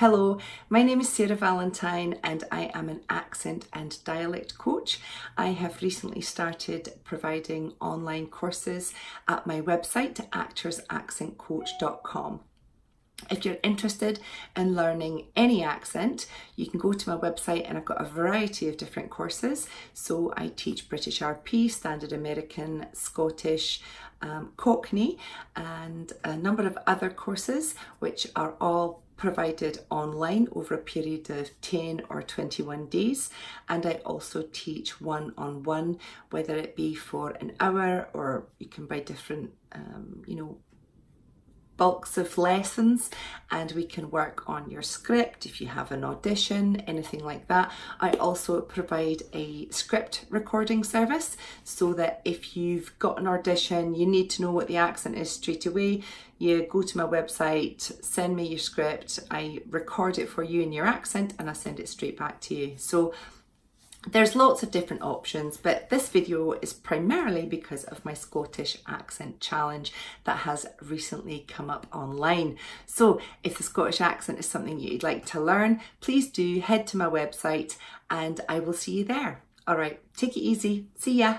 Hello, my name is Sarah Valentine and I am an accent and dialect coach. I have recently started providing online courses at my website actorsaccentcoach.com. If you're interested in learning any accent, you can go to my website and I've got a variety of different courses. So I teach British RP, Standard American, Scottish, um, Cockney and a number of other courses which are all provided online over a period of 10 or 21 days and I also teach one-on-one -on -one, whether it be for an hour or you can buy different um, you know bulks of lessons and we can work on your script if you have an audition, anything like that. I also provide a script recording service so that if you've got an audition, you need to know what the accent is straight away, you go to my website, send me your script, I record it for you in your accent and I send it straight back to you. So there's lots of different options, but this video is primarily because of my Scottish accent challenge that has recently come up online. So if the Scottish accent is something you'd like to learn, please do head to my website and I will see you there. All right, take it easy. See ya.